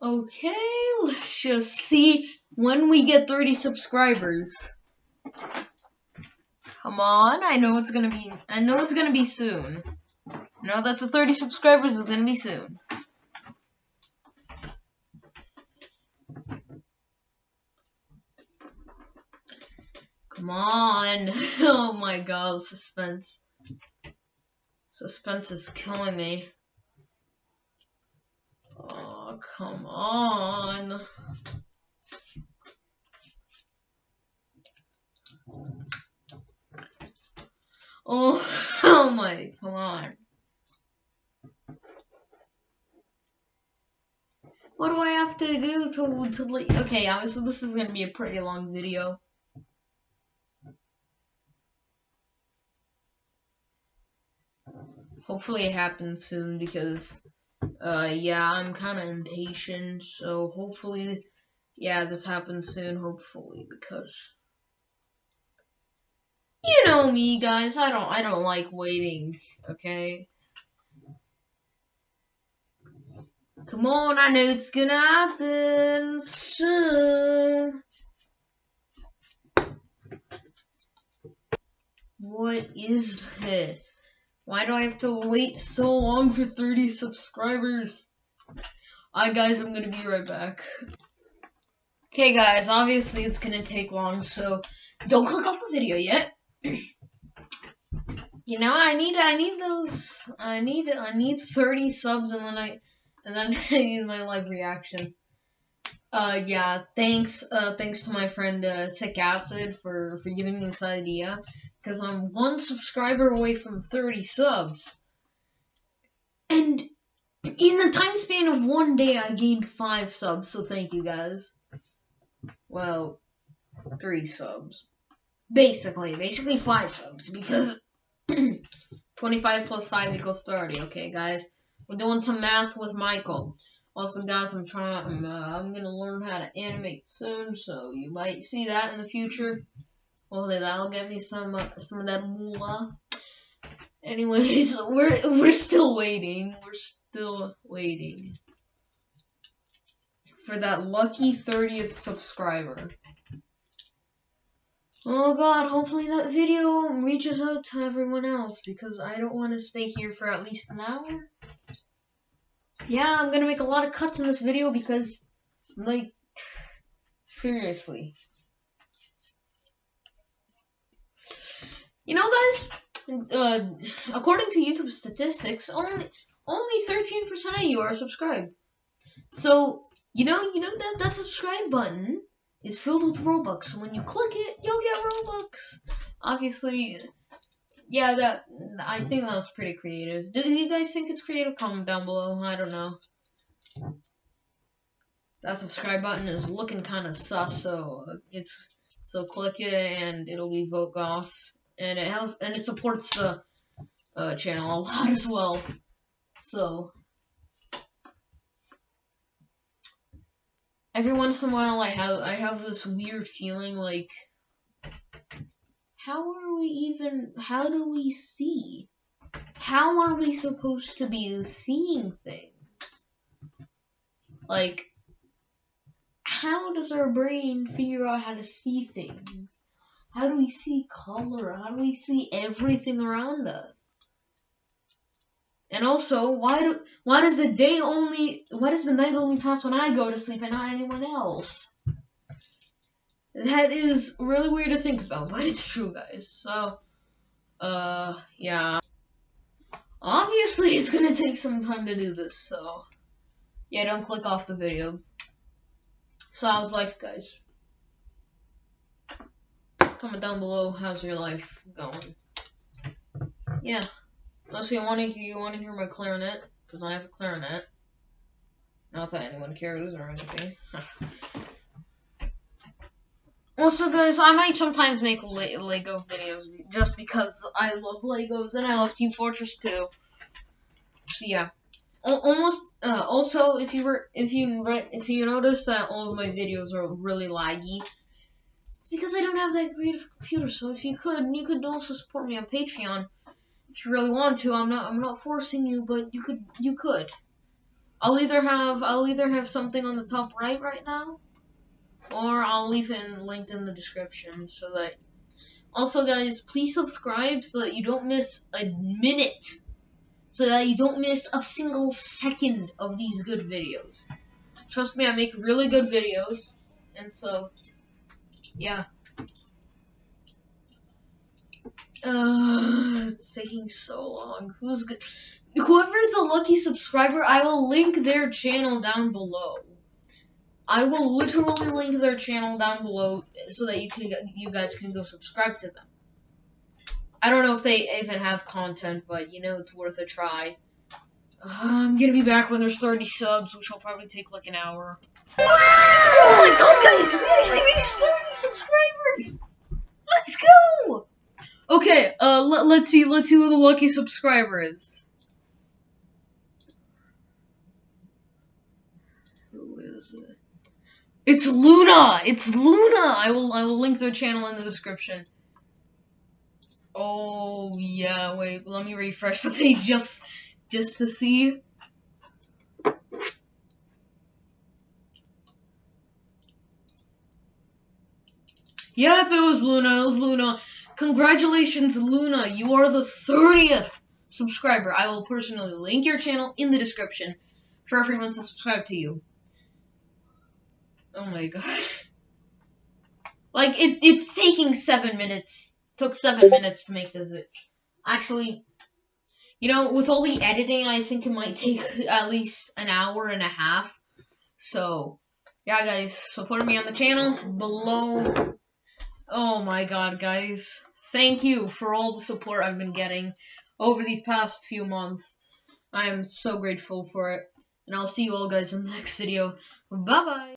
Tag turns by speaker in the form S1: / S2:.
S1: Okay, let's just see when we get 30 subscribers. Come on, I know it's gonna be, I know it's gonna be soon. I know that the 30 subscribers is gonna be soon. Come on. Oh my god, suspense. Suspense is killing me. Come on. Oh, oh my, come on. What do I have to do to, to like, okay, obviously this is gonna be a pretty long video. Hopefully it happens soon because, uh, yeah, I'm kind of impatient, so hopefully, yeah, this happens soon, hopefully, because you know me, guys. I don't. I don't like waiting. Okay. Come on, I know it's gonna happen soon. What is this? Why do I have to wait so long for 30 subscribers? Alright guys, I'm gonna be right back. Okay guys, obviously it's gonna take long, so don't click off the video yet. you know, I need I need those I need I need 30 subs and then I and then I need my live reaction. Uh yeah, thanks uh thanks to my friend uh Sick Acid for for giving me this idea because I'm one subscriber away from 30 subs. And in the time span of one day, I gained five subs, so thank you guys. Well, three subs. Basically, basically five subs, because 25 plus 5 equals 30, okay, guys? We're doing some math with Michael. Also, guys, I'm trying, I'm, uh, I'm gonna learn how to animate soon, so you might see that in the future. Well, that'll get me some uh, some of that moolah. Anyways, we're we're still waiting. We're still waiting for that lucky 30th subscriber. Oh god, hopefully that video reaches out to everyone else because I don't want to stay here for at least an hour. Yeah, I'm gonna make a lot of cuts in this video because, like, seriously. You know, guys, uh, according to YouTube statistics, only only 13% of you are subscribed. So, you know, you know that that subscribe button is filled with Robux. So when you click it, you'll get Robux. Obviously, yeah, that I think that was pretty creative. Do you guys think it's creative? Comment down below. I don't know. That subscribe button is looking kind of sus, so it's so click it and it'll be vote off and it has and it supports the uh, channel a lot as well. So every once in a while, I have I have this weird feeling like, how are we even? How do we see? How are we supposed to be seeing things? Like, how does our brain figure out how to see things? How do we see color? How do we see everything around us? And also, why do why does the day only why does the night only pass when I go to sleep and not anyone else? That is really weird to think about, but it's true, guys. So, uh, yeah. Obviously, it's gonna take some time to do this, so yeah, don't click off the video. So, how's life, guys? Comment down below how's your life going. Yeah. Unless you want to you want to hear my clarinet, because I have a clarinet. Not that anyone cares or anything. also, guys, I might sometimes make Le Lego videos just because I love Legos and I love Team Fortress 2. So yeah. almost. Uh, also, if you were, if you if you notice that all of my videos are really laggy, because I don't have that great of a computer. So if you could, you could also support me on Patreon if you really want to. I'm not I'm not forcing you, but you could you could. I'll either have I'll either have something on the top right right now, or I'll leave it in, linked in the description so that. Also, guys, please subscribe so that you don't miss a minute, so that you don't miss a single second of these good videos. Trust me, I make really good videos, and so, yeah. Uh, it's taking so long. Who's good? Whoever's the lucky subscriber, I will link their channel down below. I will literally link their channel down below so that you can you guys can go subscribe to them. I don't know if they even have content, but you know it's worth a try. Uh, I'm gonna be back when there's 30 subs, which will probably take like an hour. Oh my god, guys! We actually reached 30 subscribers! Let's go! Okay, uh, let, let's see, let's see who the lucky subscriber is. Who is it? It's Luna! It's Luna! I will, I will link their channel in the description. Oh, yeah, wait, let me refresh the page just, just to see. Yep, it was Luna, it was Luna. Congratulations, Luna. You are the 30th subscriber. I will personally link your channel in the description for everyone to subscribe to you. Oh my god. Like, it, it's taking seven minutes. took seven minutes to make this. Actually, you know, with all the editing, I think it might take at least an hour and a half. So, yeah, guys, support me on the channel below. Oh my god, guys. Thank you for all the support I've been getting over these past few months. I am so grateful for it. And I'll see you all guys in the next video. Bye bye.